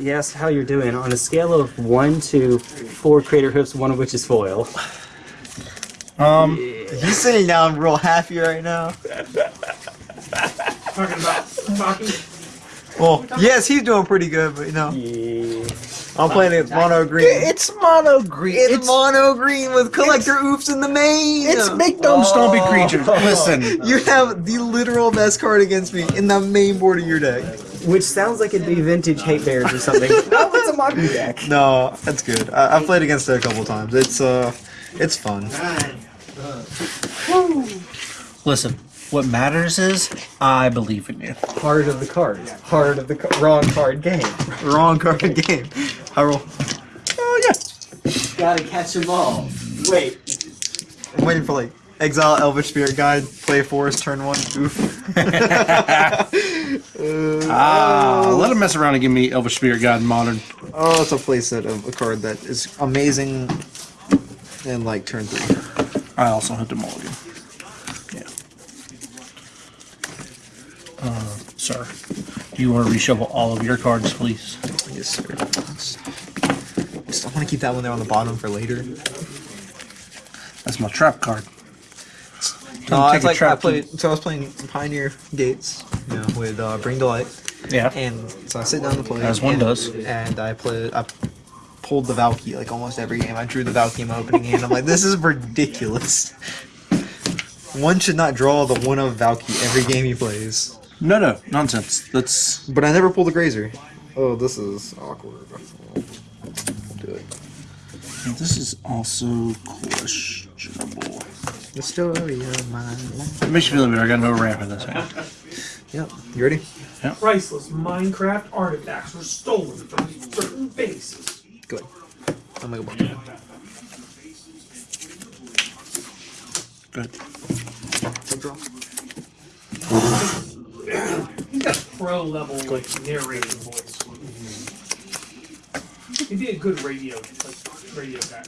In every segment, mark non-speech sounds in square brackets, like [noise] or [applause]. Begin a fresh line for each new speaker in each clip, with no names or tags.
you asked how you're doing. On a scale of one to four Craterhoofs, one of which is foil.
Um,
He's sitting down real happy right now.
Talking about talking.
Well, yes, he's doing pretty good, but you know, I'm playing against mono green.
it's mono green.
It's,
It's
mono green with Collector Ouphes in the main.
it's big dumb stompy creatures. Listen,
You have the literal best card against me in the main board of your deck.
Which sounds like it'd be vintage hate bears or something. no, [laughs] it's a modern deck. [laughs]
No, that's good. I, I've played against it a couple times. It's uh, it's fun.
listen. What matters is I believe in you.
Heart of the cards. Heart of the ca- wrong card game.
Wrong card [laughs] game. I roll.
Oh yeah.
Gotta catch them all. Wait.
I'm waiting for like exile Elvish Spirit Guide, play forest, turn one. Oof.
Ah, let him mess around and give me Elvish Spirit God Modern.
Oh, it's a playset of a card that is amazing. And like turn three.
I also hit the mulligan. Yeah. Uh, sir, do you want to reshuffle all of your cards, please?
Yes, sir. Just, I want to keep that one there on the bottom for later.
That's my trap card.
No, it's
a
like I played. So I was playing Pioneer Gates, you know, with uh, Bring light,
Yeah.
and so I sit down to play.
As one
and,
does.
And I played. I pulled the Valki like almost every game. I drew the Valki in my opening hand. I'm like, this is ridiculous. One should not draw the one of Valki every game he plays.
No, no, nonsense. That's
But I never pulled the Grazer. Oh, this is awkward. Do it.
this is also questionable.
The story of my life.
It makes you feel better. I got no ramp in this hand.
Yep. You ready?
Priceless Minecraft artifacts were stolen from certain bases.
Good. I'm gonna go back.
Good.
Take draw.
He's got pro level like narrating voice. He'd be a good radio like radio guy.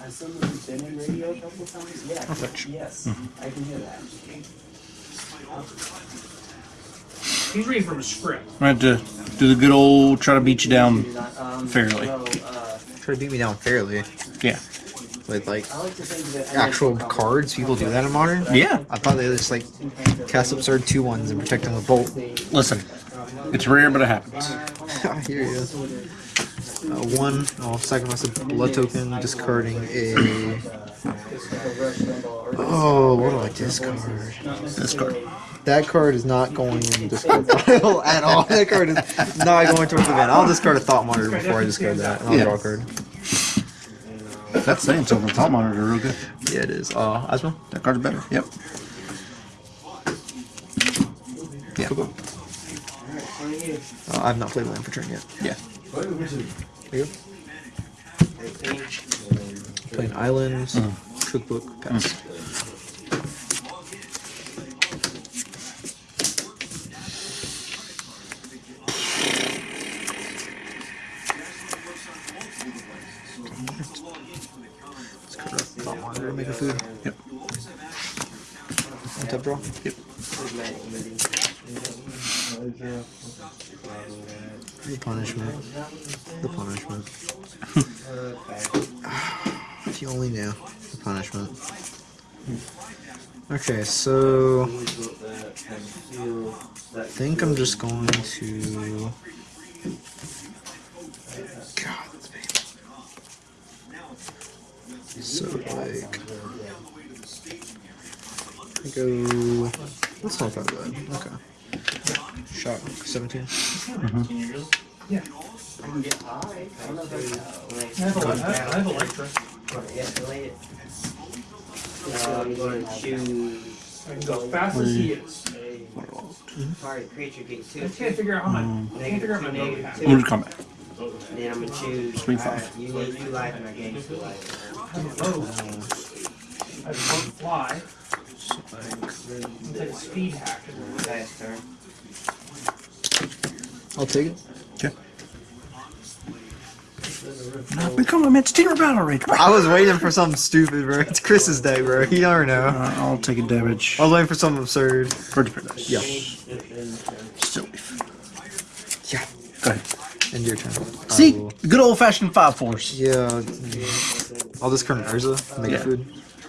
Has someone been in radio a couple of times? Yeah.
Perfect.
Yes, mm-hmm. I can hear that.
He's reading from a script.
I had to do the good old try to beat you down.
Um,
Fairly.
Try to beat me down fairly
Yeah.
with like
I like to think that
actual cards. People do that in modern.
Yeah.
I thought they just like cast absurd two ones and protect them with bolt.
Listen, it's rare, but it happens. [laughs]
I hear you. Uh, one, I'll sacrifice a blood token, discarding a. Oh, what do I discard?
This card.
That card is not going in the discard pile [laughs] at all. That card is not going towards the event. I'll discard a thought monitor before I discard that, and I'll
Yeah.
draw a card.
That's saying something. Thought monitor real good.
Yeah, it is. Uh, Asmo?
That card's better. Yep. Yeah.
Cool. Uh, I've not played land for turn yet.
Yeah.
You. Playing islands, cookbook, pass. Let's cut up thought monitor, make a food.
Yep.
One tap draw.
Yep.
The punishment. The punishment. [laughs] if you only knew. The punishment. Okay, so I think I'm just going to God. So like I go that's not that bad. Okay. Shot 17. Mm-hmm.
Yeah. I have, a, I have Electra.
I'm going to choose
I can go fast as he is.
target creature gets
I
two.
just can't figure out how my I can't figure out my name.
Negative
Move to combat.
Then I'm going to choose. Alright,
five.
You need two life and I gain two life.
I a rogue. I have a rogue fly. I'll take a speed hack.
Last turn.
I'll take it.
Okay. Now become a Mitch Teamer Battle Rage.
I was waiting for something stupid, bro. It's Chris's day, bro. He never know.
Uh, I'll take a damage.
I was waiting for something absurd.
Bird of Paradise.
Yeah.
Still leaf.
Yeah.
Go ahead.
End your turn.
See, good old fashioned five force.
Yeah. I'll discard an Urza. Make
Yeah.
food.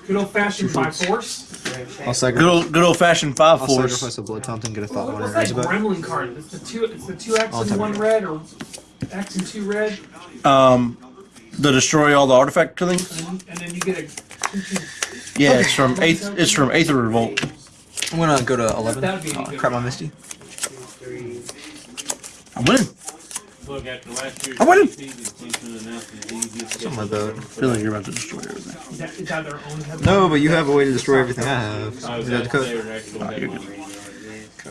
Good old fashioned five force.
I'll
Good
sacrifice.
old, good old fashioned five
I'll
force.
sacrifice a blood fountain. Get a thought one
What's
and
that
Urza back.
gremlin card? It's the two. It's the two X
I'll
and one red, or X and two red,
Um, the destroy all the artifact killings.
and, and then you get a. two, two.
Yeah, it's from eighth. It's from Aether Revolt.
I'm gonna go to eleven.
That'd be
Uh,
good.
crap I missed
you.
I'm winning.
Look, after last year's
I win.
season, Kingston announced the easiest
Something like that.
I feel like you're about to destroy everything.
Is that, is that their own headline?
No, but you have a way to destroy everything I have.
I was
Is that the
at
code?
their actual
you're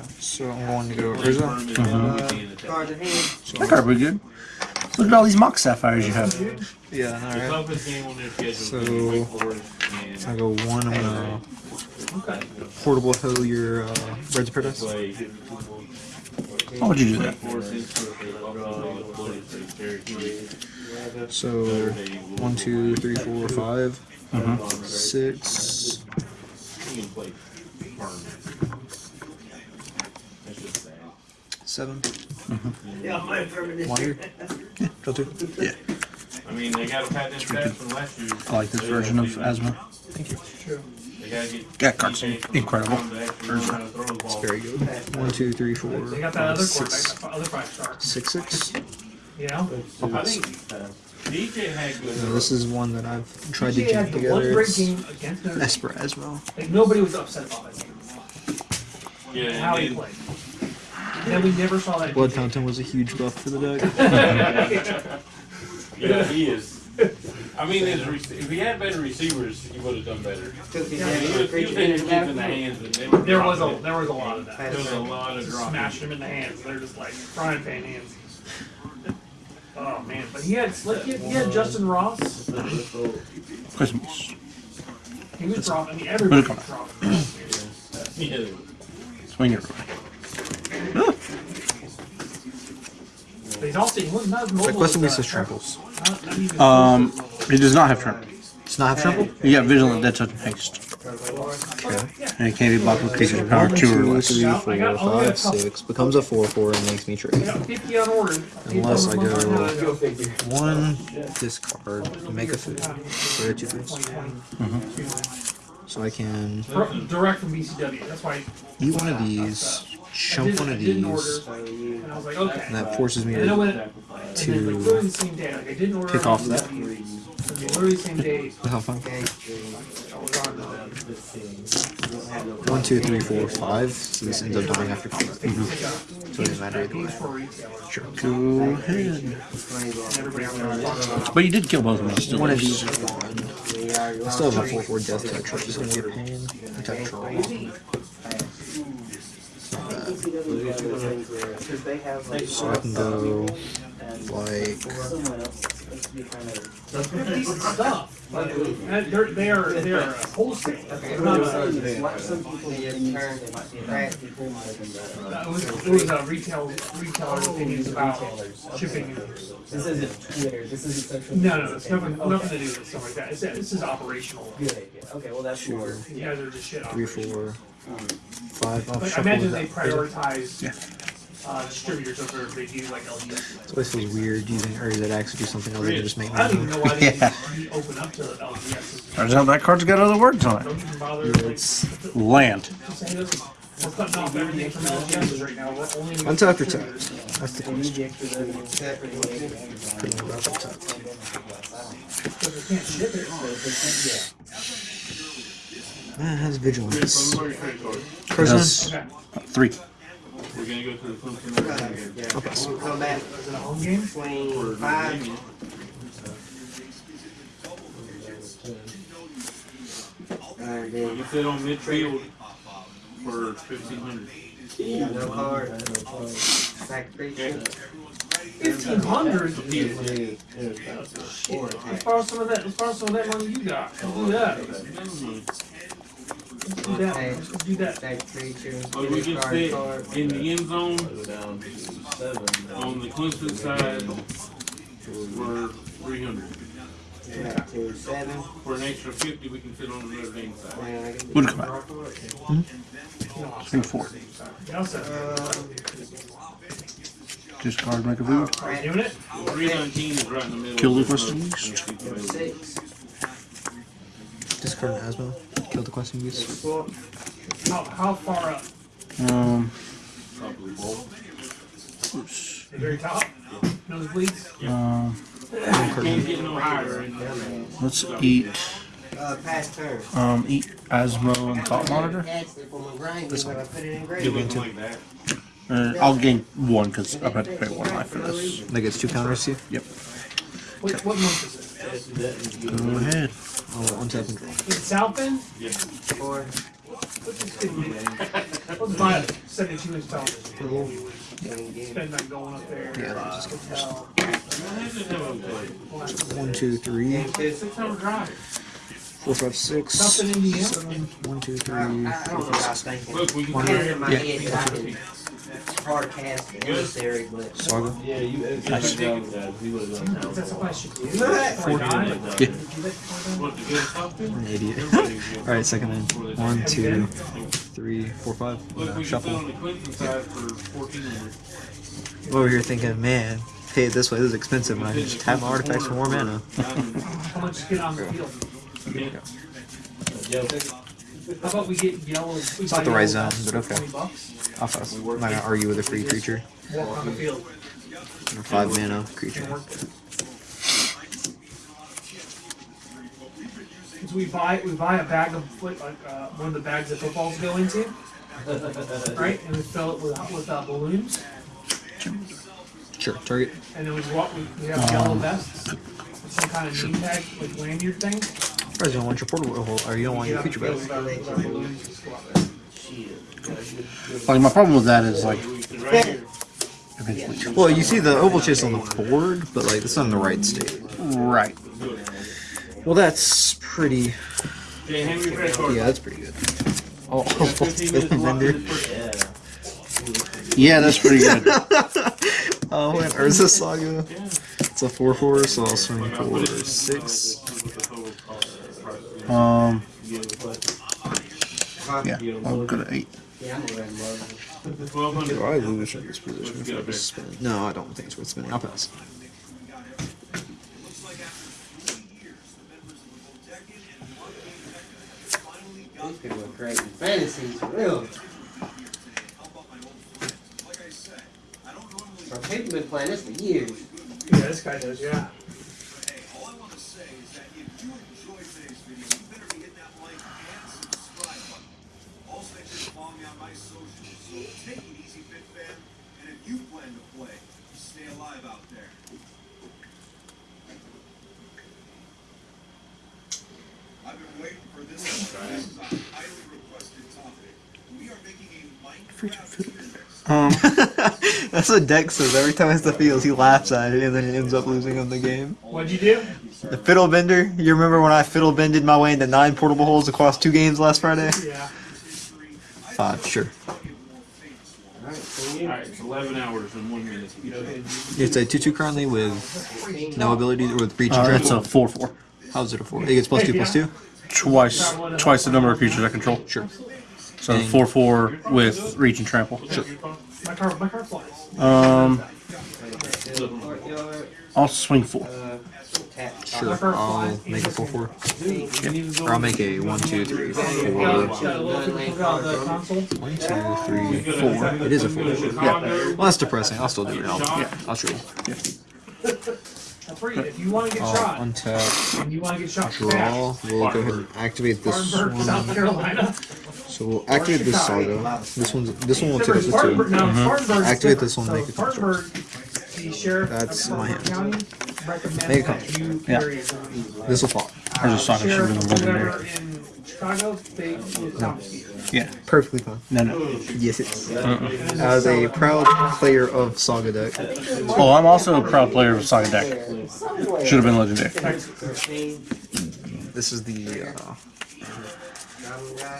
headline.
So I'm going to go
Play
Urza.
firm and then we can attack.
Cards in hand.
That card pretty good. Look at all these mock sapphires you have.
Yeah, alright.
toughest game on their schedule
So-
is
I go one. I'm gonna
Okay.
portable hole your uh, Birds of Paradise.
Why would you do that?
Forest Institute, Buffalo, Florida State, Syracuse.
So one, two, three, four, five, six.
You can play firm. That's just sad.
Seven. Mm-hmm.
Yeah, my permanent.
Wander. Yeah, draw two.
Yeah,
I mean, they got a patent stats from last year.
I like this version of Asmo.
True.
They gotta get.
That card's incredible.
Very good. One, two, three, four,
They got that
five,
other
six,
quarterback, that other five star.
six, six.
You know.
I think DJ had good.
Now, this is one that I've tried to
DJ had
keep
the one
together.
great
It's
game against Notre Dame.
Esper Asmo.
Like nobody was upset about that game.
Yeah,
How he
and
played. And we never saw that.
Blood Fountain was a huge buff for the deck. [laughs]
Yeah, he is. I mean, his if he had better receivers, he would have done better.
Took his
He
head
was,
for
he was
creature in the
in the
backfield.
hands, and they were
There was a
dropping.
there was a lot of that.
There was a lot of
Just
dropping.
smashing him in the hands. They're just like frying pan hands. Oh man, but he had like he had, he had Justin Ross.
Christmas.
He was dropping. I mean, everybody
Come
was dropping.
Swing it.
But he's also he wasn't not as mobile.
Like Weston
as,
Lee
uh,
tramples.
not- not even
Um,
close
it does not have trample.
Does not have trample?
You got vigilant, death touch, and haste,
Okay.
and it can't be blocked with creatures of power two or less.
three, four,
got- I only got a
five, six. Becomes a four, four, and makes me trade.
got 50 unordered.
Unless I go-
Go.
One discard, make a food. Or two foods. So I can
Direct from BCW. That's why
eat one of these,
I,
chump
did,
one of
didn't
these,
order.
So.
And I was like, okay.
and that forces me
And
to
went, like
to
literally the same day, like I didn't order
pick off that.
BCW. And then literally the same day, [laughs]
have fun.
Okay.
I was on uh,
One, two, three, four, five. So this ends up dying after combat.
like, uh,
So it doesn't matter either way.
games for retailers.
Sure.
Go ahead.
And everybody else was talking about
But you did kill both of them. Still
One of these is gone. I still have a four, four death touch, which is gonna be a pain. Attack troll. So I can go like
They're stuff. They're, they are, they are wholesale. They're not, uh,
Some people just turn crack.
It was, it was uh, retail, retailer opinions about shipping.
This isn't Twitter. This isn't social.
No, no, it's nothing, nothing to do with stuff like that. It's, this is operational.
Good idea. Okay, well that's more.
You guys are just shit
three, four, five. I'll
But I
shuffle
imagine
that.
they prioritize,
Yeah.
uh, distributors over if they do like LG.
It always feels weird using Uri that actually do something other than just make
I don't even
money.
know why they [laughs]
Yeah.
even open up to LGS.
Turns out that card's got other words on it.
Don't even bother, like,
It's
Land.
just say this. We're cutting off everything from LGS right now. We're only. gonna
Untap or
distribute
tap? That's the question. Pretty much up top.
Because we can't ship it.
It has vigilance.
So, where's your credit card?
Christmas.
Okay.
Three.
We're gonna go to the Clemson.
I'll pass.
We'll come back
Is it a home game?
between five.
You sit on midfield for fifteen hundred.
no card. Back creature.
Fifteen hundred? Let's borrow some of that, let's borrow some of that money you got. Let's do that. Do that. Do that.
We can sit in the end zone on the Clemson side for three hundred.
Back to seven.
For an extra fifty, we can sit on the Notre Dame side.
And I can-
come out. Four.
Yeah, I'll set it.
Um,
Discard, make a?
Three is right in the middle.
Kill the.
Six.
Discard an Asmo. Kill the questing beast.
Well, how, how far up?
Um,
Probably both.
The very top? Nosebleeds?
um,
Can't no higher. in
let's eat.
Uh, past turn.
Um, eat Asmo and Thought Monitor.
Asked it for my grind, when I put it in grade.
It wasn't like that.
Uh, I'll gain one because I've had to pay one life for this.
That gets two counters to you.
Yep.
What, what month is it?
Go ahead.
Oh, untap and draw.
In South Bend?
Four.
Let's just get, let's buy a seventy-two inch television. Spend that going up there.
Yeah, let me just get One, two, three,
Six hour drive.
four, five, six,
Something Indiana.
seven. One, two,
I,
three,
I don't know
four,
what I
five,
was
six.
thinking.
Look, we can.
It's in my
Yeah.
head that I can hard cast the emissary, but.
Saga.
Yeah, you.
Nice.
He would have done that.
That's what I should do.
Look at
Before I die.
Yeah.
What, to get something?
An idiot. Alright, second in. One, two, three, four, five. Uh,
we can sit
shuffle.
on the Clemson side for fourteen hundred.
Over here thinking, man, pay it this way, this is expensive. And I just have my artifacts for more mana.
How much get on the field? How about we get yellow? It's
not the right zone, but okay. I'll fuss. I'm not gonna argue with a free creature.
Walk on the field.
A five mana creature.
and work it. Cause we buy, we buy a bag of foot, like, uh, one of the bags that footballs go into. [laughs] Right, and we fill it with, with uh, balloons,
Sure, target.
and then we walk, we, we have yellow vests. Some kind of name tag, like lanyard thing.
Or you don't want your portable uh, hole, or you don't want your creature
Get
back.
on the field with our- with our balloons, just go out there.
Like my problem with that is like eventually.
Well, you see the Ovalchase on the board, but like it's not in the right state.
Right.
Well, that's pretty.
Okay, hand me your credit card.
Yeah, that's pretty good. Oh, [laughs]
Fifteen minutes to lock in
vendor.
the first-
Yeah, that's pretty good. [laughs]
Oh, and Urza Saga. It's a 4 4, so I'll swing for 6.
Um,
Huh?
yeah, I'll go to eight.
Yeah, I'm gonna run
Do. I lose this position if I just? No, I don't think it's worth spinning. I'll pass.
These people are crazy. Fantasies, for real. Bro, people been playing this for years.
Yeah, this guy does, yeah.
Take it easy, Fit Fan. And if you plan to play, stay alive out there. I've been waiting for this one. This is a highly requested topic. We are making a Minecraft
Um, [laughs]
That's what Dex says every time it's the field. He laughs at it and then he ends up losing on the game.
What'd you do?
The fiddle bender. You remember when I fiddle bended my way into nine portable holes across two games last Friday?
Yeah.
Five, sure.
Alright, so you.
Alright, it's eleven hours and one minute.
It's a 2 2 currently with no ability or with breach and
uh, it's a four four.
How's it a 4? It gets plus 2 plus 2?
Twice, twice the number of creatures I control.
Sure.
So four four with reach and trample.
My car, my car flies.
Um, I'll swing four.
uh.
Sure. I'll make a 4 4. Or I'll make a 1 2 3 4.
Got, got a little thing put on the console.
1 2 3 4. It is a 4. Yeah. Well, that's depressing. I'll still do it. I'll, yeah, I'll show you.
That's right. If you want to get
I'll
shot,
untap.
and you want to get shot
draw. We'll go ahead and activate this
Spartanburg, South
one.
Carolina.
So we'll activate this saga. This one's this one will take us to two.
no, Spartanburg is
Activate this one, make it
Spartanburg, the
That's my hand. Make a
that
Yeah.
carry a gun.
This will fall.
There's a saga should
Sheriff
have been
whatever
legendary.
in Chicago, they it's confiscated.
Yeah.
Perfectly fine.
No, no.
Yes, it's as a proud player of Saga deck.
Oh, I'm also a proud player of Saga deck. Should have been legendary.
Thirteen.
This is the uh,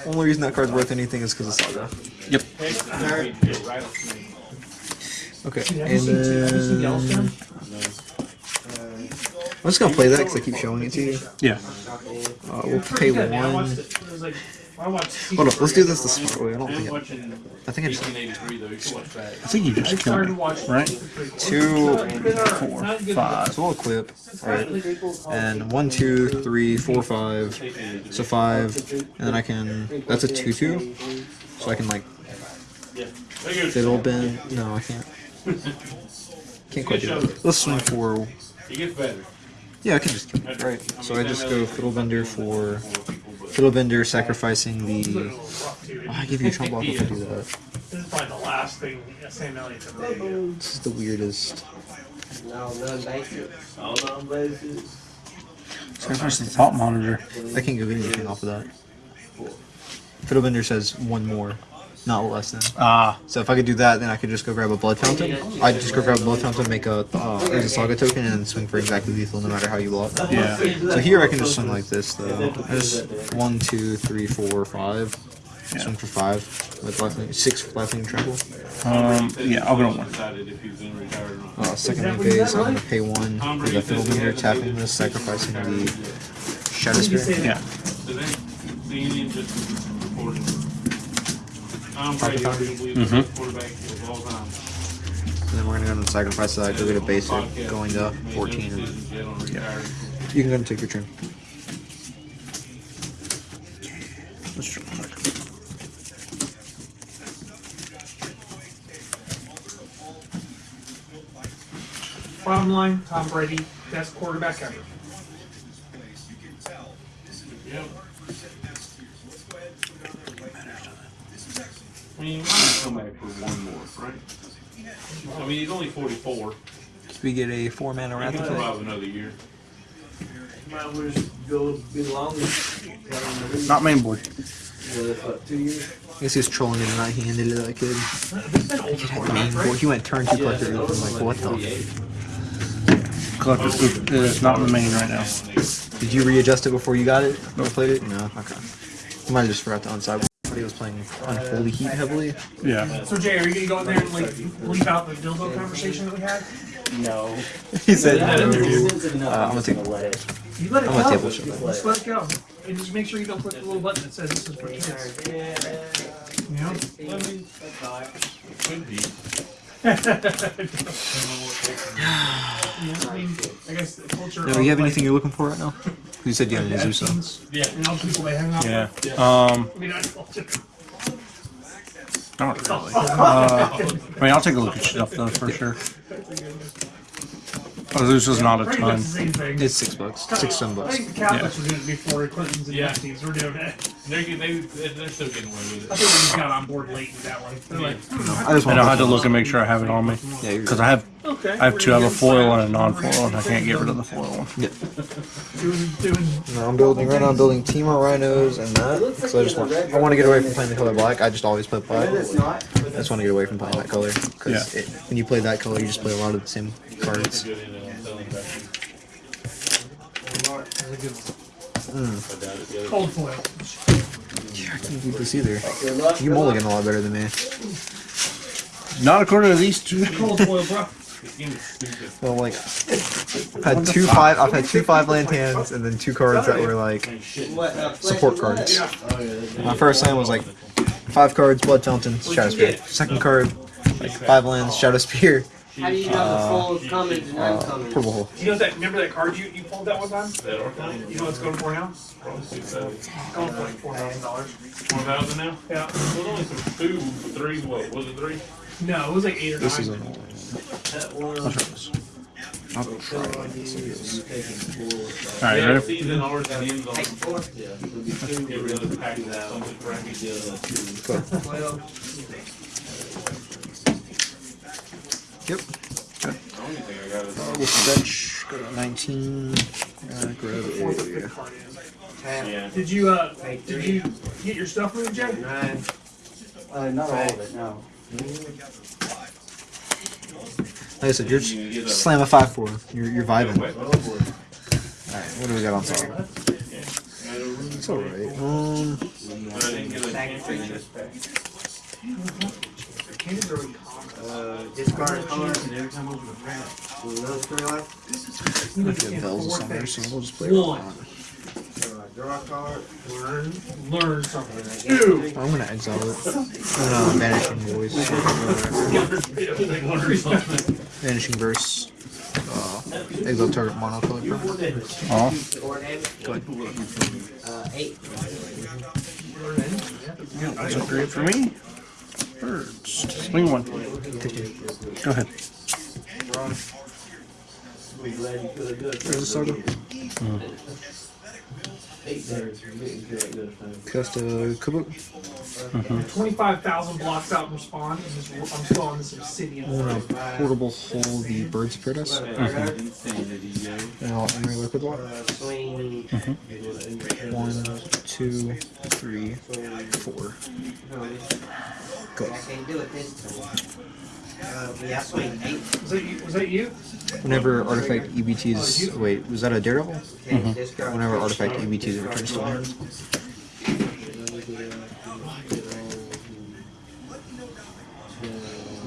only reason that card's worth anything is because of Saga.
Yep.
Okay,
Have you
and
seen, have you seen Yellowstone?
then I'm just gonna play that because I keep showing it to you.
Yeah.
Uh, we'll pay
Pretty good, man. I
one.
Watched it. It was like I watch.
Hold up, let's do this the smart way. I don't think. It, I think I just
1883 though. You can watch.
I think you just killed me, right?
two,
Four, five.
so we'll equip. Alright. And one, two, three, four, five. So five. And then I can. That's a two two. So I can like fiddle bend. No, I can't. [laughs] Can't quite do that. Let's swing for.
It.
Yeah, I can just. Right. So I just go fiddle bender for. Fiddle bender sacrificing the. Oh, I give you a trump block if I do that.
This is probably the last thing Sam Elliott's ever made.
This is the weirdest.
No, none basic. All non-basic.
Sacrifice the thought monitor.
I can't get anything off of that. Fiddle bender says one more, not less than.
Ah,
So if I could do that, then I could just go grab a blood fountain. I'd just go grab a blood fountain, make a uh, there's a saga token, and then swing for exactly lethal no matter how you block.
yeah.
So here I can just swing like this though. I just one, two, three, four, five. Swing for five with lifelink, six lifelink trample.
Um, yeah, I'll go to one.
Decided if he was gonna retire or not.
Uh, second main phase, I'm gonna pay one for the fiddle bender, tapping this, sacrificing the shadow spear.
Yeah.
So then, the Indians just reported. Tom Brady, arguably the best quarterback of all time.
And then we're gonna go and sacrifice that, go get a basic, going to 14. And
Decisions yet on retiring.
you can go and take your turn.
Let's try.
Bottom line, Tom Brady, best quarterback ever.
Yep. I mean, you might come back for one more, right? I mean, he's only 44.
So we get a four mana
He
wrath
can
effect.
survive another year.
Might well just go be longer.
Not main board.
Uh, what, two years?
I guess uh, he was trolling it and not handed it to that kid.
He's been older
Kid had
quarterback,
main board.
right?
He went turn two collector. I'm like, what the?
Collector is not in the main right now.
Did you readjust it before you got it? Or played it? No. Okay. I might have just forgot to unside. He was playing Unholy Heat heavily.
Yeah.
So Jay, are you gonna go in there and like leave out the dildo conversation that we had?
No. [laughs]
He said,
I don't
interview.
sensitive enough.
Uh, I'm gonna take-
let it.
You let it
I'm
go.
gonna table ship that.
Just let it go. And just make sure you don't click the little button that says this is for kids. You know?
Could be. [laughs]
Yeah, I mean, I guess the culture.
No,
of,
you have
like,
anything you're looking for right now? [laughs] You said you had an Azusa.
Epstein's
Yeah.
And all people they hang out
Yeah.
with.
Um,
I mean, I
not really. [laughs] Uh, I mean, I'll take a look at stuff though for sure. Oh, this is not a ton.
the same thing.
It's six bucks. Six, seven
I
bucks.
think the Catholics were doing it before Clintons and
Yeah.
Epstein's were doing it.
They're, they, they're still getting away with
I
it.
think we just got on board late with that one. They're like,
I just want
I'll have to look and make sure I have it on me.
Yeah,
Because I have
okay.
I have two. I have a foil and a non-foil, and I can't get rid of the foil one.
Doing, doing
No, I'm building right now. I'm building Temur Rhinos and that. So I just want. I want to get away from playing the color black. I just always play black.
It's not.
I just want to get away from playing that color because
Yeah.
when you play that color, you just play a lot of the same cards.
Good in I'm telling you.
cold foil.
Yeah, I can't beat this either. You mulligan a lot better than me.
Not according to these two.
Cold foil, bro.
This game is stupid.
Well, like I've had two five. I've had two five land hands and then two cards that were like
uh,
support cards. My first hand was like five cards, Blood Fountain, Shadow Spear. Second card, like five lands, Shadow Spear,
How do you know the full commons and
uh,
uncommons?
Purple Hole.
You know that? Remember that card you, you pulled that one time?
That Arcane?
You know what it's going for now?
Probably six, seven.
Going for like four thousand dollars.
Four thousand now?
Yeah.
It was only some two, three, what, was it three?
No, it was like eight or
This is
nine.
an
That one.
I'll try this.
I'll try like this.
All right,
Yeah,
ready?
season ours and ends on
Take four.
every other pack of something crappy.
Well,
Yep.
The only thing I got is.
We'll fetch. Go to 19. Uh, grab a.
fifth card is.
Yeah.
Did you uh? Did you get your stuff moved, Jay?
nine.
Uh, not all of it, no.
Like I said, you're just slam a five four. You're you're vibing. All right, what do we got on top? It's all right. Um,
But I didn't get a
Back
chance
to
to
this back.
Candy's already common.
Uh, discard a card and every time open a pack. Will those three life?
You
I
need to get
bells or
four
something, so we'll just play around.
So I draw draw a card.
Learn, learn something.
And I
Two.
get
I'm gonna exile it. I'm gonna vanishing voice. Vanishing verse. Uh, exile target monocolor. permanent.
Oh,
four damage.
Go ahead.
Uh, eight.
that's a great for me. Birds. Swing one. Go ahead.
Be glad you could have good.
There's a saga.
Eight there. You didn't feel like good time.
Cast a Kubuk.
Twenty-five thousand blocks out and spawn. I'm still on this obsidian.
I'm gonna portable hole the Birds of Paradise. And I'll Emry Liquid Lock.
Uh, swing.
One, two, three, four. Go.
I can't do it this time. Uh, yeah, I eight.
Was that you? Was that you?
Whenever artifact ETBs. Wait, was that a Daredevil?
Okay, discard.
Whenever artifact ETBs returns to hand.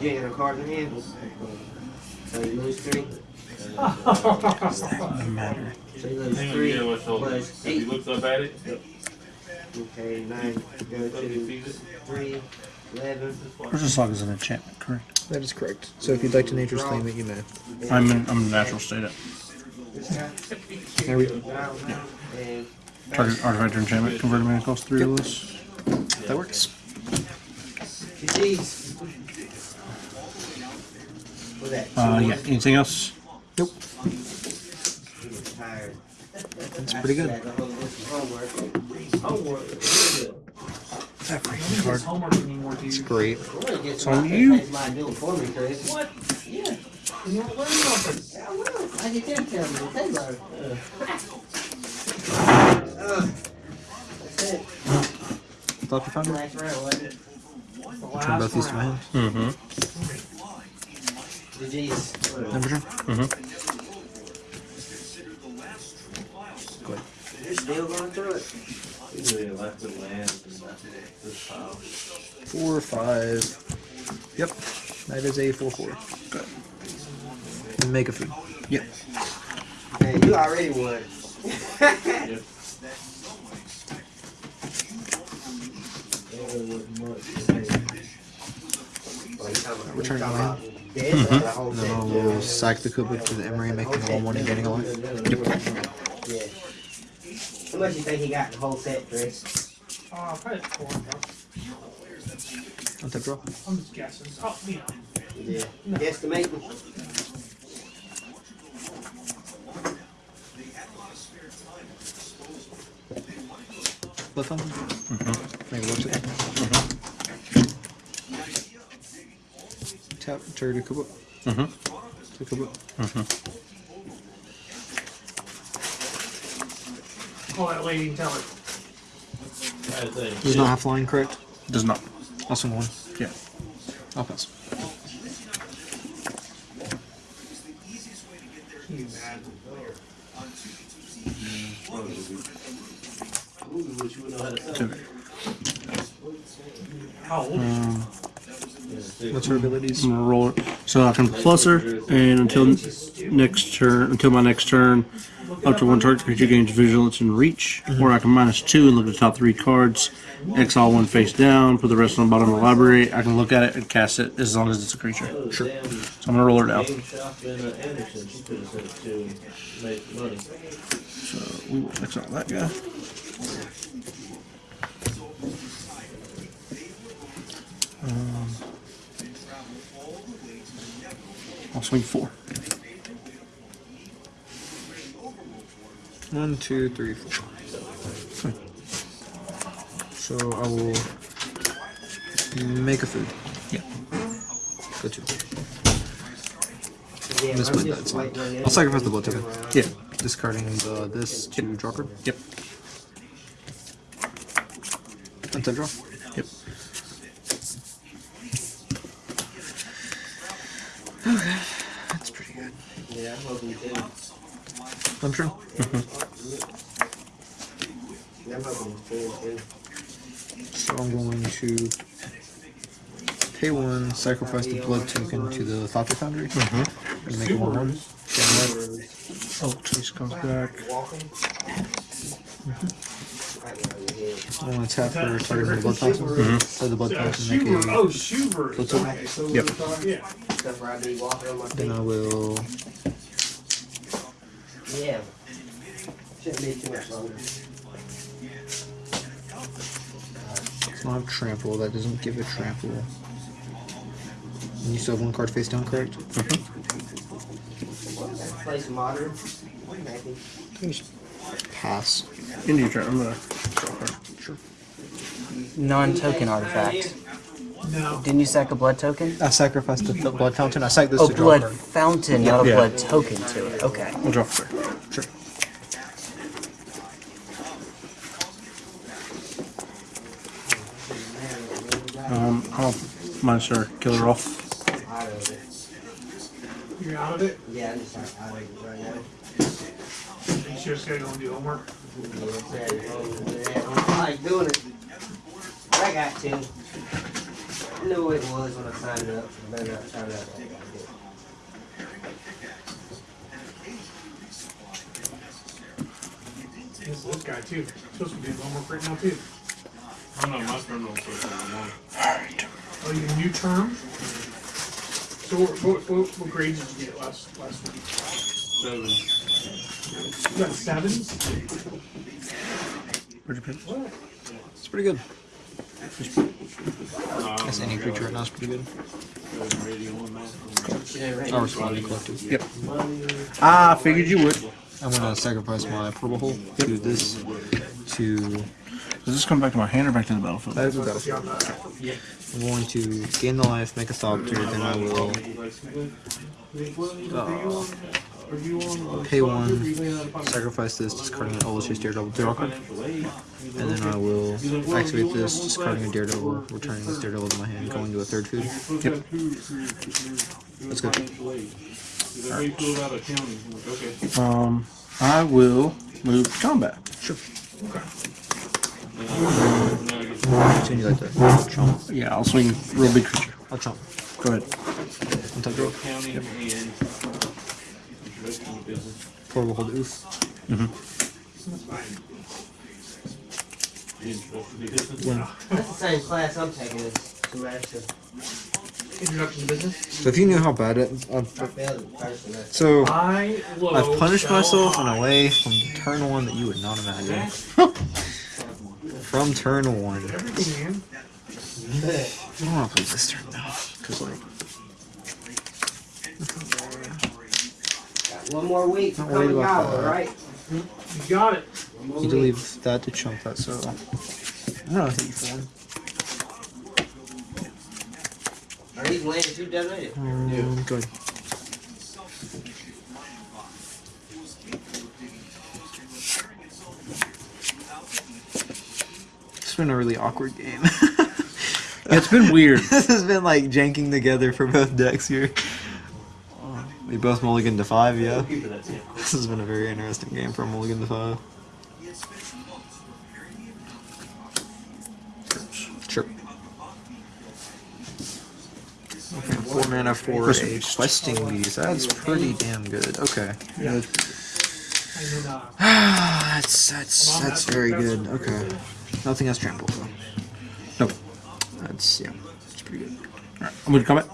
You ain't got a card in hand? So you lose three?
Doesn't matter.
So you lose three
yeah, what's all
plus
this? He looks up at it.
Okay, nine, go to three, eleven.
Where's is an enchantment, correct?
That is correct. So if you'd like to nature's claim it, you may.
I'm in I'm in natural state. It.
This.
There we go.
And
Target artifact or enchantment converted mana cost three of this.
That works.
GG's.
Uh, yeah. Anything else?
Nope. That's pretty good.
That, the good.
Freaking card. It's great.
It's on you.
What?
Yeah.
You don't learn something.
Yeah, I will. I them tell me. They learn. Uh, that's it.
Thought you found it?
Last round, it?
The
Turn both these to my.
Mm-hmm.
Number turn.
Mm-hmm.
Go ahead.
You're still going through it.
He's really left the land this pile.
Four, five. Yep. That is a four four. Good. Make a food. Yep.
Hey, you already won.
Yep.
Return to
Talking
land.
about dead, that's the whole
And then
set.
I will sack the Kubuk to the Emry, making it all one and getting a life.
Yeah. How much you think he got in the whole set, Chris?
Uh, oh, probably four. bro.
Untap draw.
I'm just guessing. Oh, you know.
Yeah. Guesstimating.
Left hand. Make it work. Tap, turn to Kubuk.
Mhm.
To Kubuk.
Call that lady and tell her.
Does not have flying, correct?
Does not.
I'll one.
Yeah.
I'll pass.
You mad.
Two.
How old is
What's her abilities?
I'm gonna roll it. So I can plus her, and until next turn, until my next turn, up to one target creature gains vigilance and reach, or I can minus two and look at the top three cards, exile one face down, put the rest on the bottom of the library. I can look at it and cast it as long as it's a creature.
Sure.
So I'm gonna roll her down.
Game shop in Anderson, she could have said to make money.
So we will exile that guy. Um, I'll swing four.
One, two, three, four. [laughs] So I will make a food.
Yeah.
Go two.
Yeah,
Miss
I'm
my
just
dad's one.
waiting on the
I'll sacrifice the blood
other
token.
Yeah.
Discarding the this to draw card.
Yep.
Untap draw.
Yep. [sighs]
That's pretty good.
Yeah, I'm hoping to.
I'm sure. [laughs] Mm-hmm.
I'm hoping to.
So I'm going to pay one, sacrifice the blood token to the Thopter Foundry, mm-hmm. and make it one one.
Oh, Chase comes back.
Walking. Right now.
I want to tap for targeting the blood mm-hmm. fountain. So the blood fountain make a.
Oh, Schubert. Okay, so
Yep.
yeah.
Stuff where I be walking on my feet.
Then I will.
Yeah. Shouldn't be too much longer.
I don't have trample. That doesn't give a trample. And you still have one card face down, correct? Mm-hmm.
Play some modern. Maybe.
Pass.
End your turn. I'm gonna.
Non-token artifact.
No.
Didn't you sack a blood token?
I sacrificed the blood fountain. I sacked this
Oh,
to draw a
blood
card.
fountain, not a
Yeah.
blood token to it. Okay.
I'll draw for her.
Sure.
Um, I'll minus her, kill her off.
Out of it.
You're out of it.
Yeah, I'm just out out of it right now.
You just gotta go and do homework.
You know what I'm saying? Yeah, I don't like doing it. I got to. I knew it was when I signed up. I better not sign up. like I did.
This is this guy too. Supposed to be doing homework right now too.
I don't know, my turn don't start till one.
Oh, you new term? So what, what, what, what grades did you get last last week?
Seven.
You got sevens?
Where'd you put it?
What?
It's pretty good.
No,
Guess any creature right now is pretty good.
Radio on that.
I'll respond to collective.
Yep. Ah, I figured you would.
I'm gonna sacrifice my purple hole to this to
Does this come back to my hand or back to the battlefield?
that will go. I'm going to gain the life, make a Thopter, then I will uh, pay one, sacrifice this, discarding an Ola's Daredevil Daredevil card, and then I will activate this, discarding a Daredevil, returning this Daredevil to my hand, going to a third food.
Yep.
Let's go.
Is that how you feel about a county? I'm like, Okay.
Um, I will move to combat.
Sure.
Now I get
So you like that? Chomp.
Yeah, I'll swing real big creature.
I'll chomp.
Go ahead.
Untap draw.
county and introduction to business.
Portable hold oof.
Introduction to business.
That's the same class I'm taking as semester.
Introduction to business.
So if you knew how bad it, uh,
I failed it first semester.
so I've punished myself in a way from the turn one that you would not imagine. [laughs] from turn one.
Everything, man.
I don't want to play this turn now, cause like
Got one more week to
Not
come
worried about
gobble,
that.
right?
You got it.
You need to leave that to chump that. So I'm gonna hit you for one.
Are these lands you donated?
Um, Go ahead. Been a really awkward game.
It's been weird. [laughs]
this has been like janking together for both decks here. We both mulligan to five, yeah. This has been a very interesting game for mulligan to five. Sure. Okay, four mana for a questing beast. That's pretty damn good. Okay.
Yeah, [sighs]
that's that's that's very good. Okay. Nothing has trample though.
nope.
That's yeah. It's pretty good.
Alright, I'm going to combat.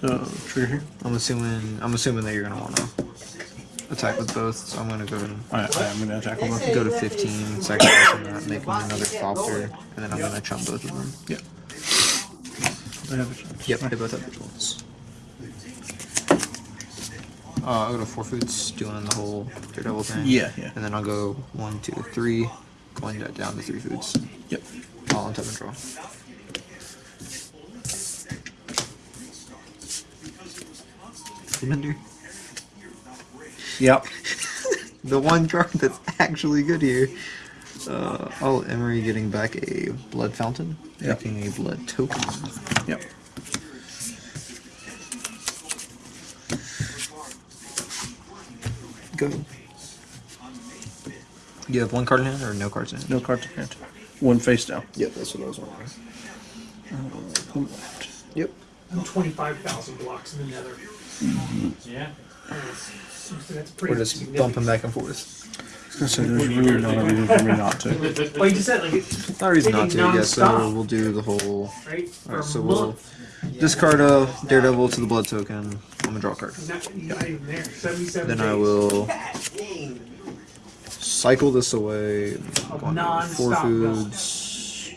So, trigger here.
I'm assuming I'm assuming that you're gonna wanna attack with both, so I'm gonna go and
Alright, I'm going to attack them both.
go to 15, sacrificing that, making another Thopter, and then I'm gonna chump both of them.
Yep. They have a chance.
Yep, they both have vigilance. Uh, I'll go to four foods, doing the whole Daredevil thing.
Yeah, yeah.
And then I'll go one, two, three, going that down to three foods.
Yep.
All on top and draw. Remember?
Yep. [laughs]
the one card that's actually good here. Uh, oh, Emry getting back a blood fountain,
Yep.
making a blood token.
Yep.
Go. You have one card in hand or no cards in hand?
No cards in hand. One face down.
Yep, that's what I was wondering. Uh, yep.
I'm 25,000 blocks in the nether. Mm-hmm.
Yeah.
So that's pretty
We're just
significant.
bumping back and forth.
So there's really no reason for me not to.
Well, you just said like it,
Not a reason not to.
Taking
Yeah, so we'll do the whole.
right?
Alright, so we'll
month.
discard a Daredevil to the Blood Token. I'm gonna draw a card.
He's not, he's not even there. Seventy-seven.
Then I will
Dang.
Cycle this away.
Of
Go on to
non-stop
Four foods.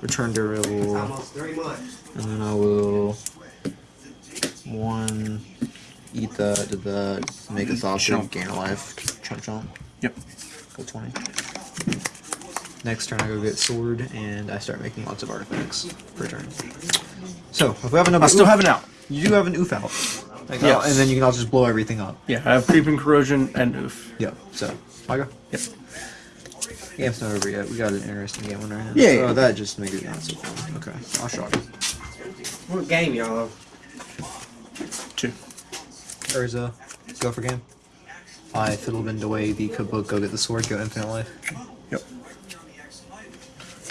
Return
It's
Daredevil.
almost.
And then I will one eat that, did that, make a thought
Chomp.
gain a life, chomp chomp.
Yep.
Go twenty. Next turn I go get sword and I start making lots of artifacts per turn. So if we have another
I still
oof-
have an out.
you do have an oof out. Like,
Yes.
oh, and then you can also just blow everything up.
Yeah, I have creeping corrosion and oof.
Yeah, So I go.
Yep.
Game's not over yet. We got an interesting game on our hands.
Yeah, yeah.
Oh, that just made it not so fun. Okay. I'll shock it.
What game y'all on?
Two.
Urza, go for game. I fiddlebend away the kabook, go get the sword, go infinite life.
Yep.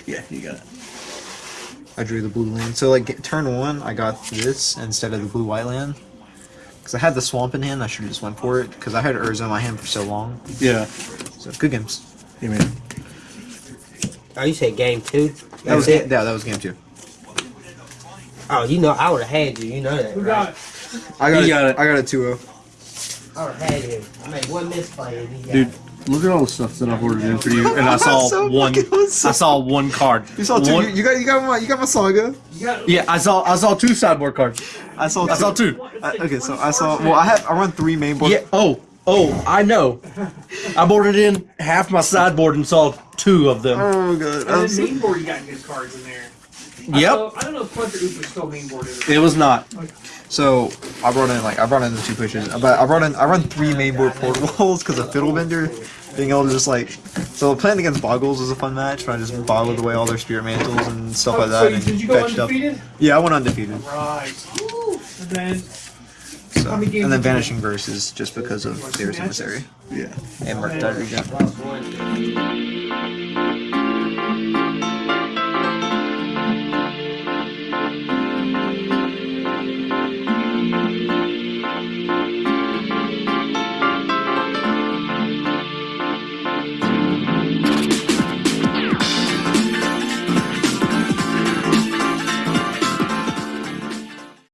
Yeah, you got it.
I drew the blue land. So like turn one, I got this instead of the blue white land. Because I had the swamp in hand, I should have just went for it. Because I had Urza in my hand for so long.
Yeah.
So good games.
You mean?
Oh, you said game two?
That was
it?
game, yeah, that was game two.
Oh, you know, I would have had you. You know that,
Who
right?
got it?
I got,
He
it,
got it.
I got a 2-0.
I would have had him. I made one misplay and he got
Dude, look at all the stuff that I've ordered in for you, [laughs] and I saw
So
one.
fucking.
I saw one card.
You saw two.
One-
You, you got you got my you got my saga.
You got
yeah, I saw. I saw two sideboard cards.
I saw. Two.
I saw two.
I- okay, so I saw. Well, I have. I run three main board.
Yeah. Oh. Oh, I know. I boarded in half my sideboard and saw two of them.
Oh god.
And
I'm
um, main board, you got good cards in there.
Yep.
don't know- I don't know if Plunder Oop is still main board. It?
It was not.
So I brought in like I brought in the two pushes, but I brought in I run three main mainboard portables [laughs] because of Fiddlebender being able to just like so playing against Boggles was a fun match. Where I just boggled away all their spirit mantles and stuff
Oh,
like that
you-
and
did you go
fetched up. Yeah, I went undefeated.
Right. And then
So,
How many
and then
did you
Vanishing Verses just because of There's Emissary
Yeah.
and Murktide again.
Lost one.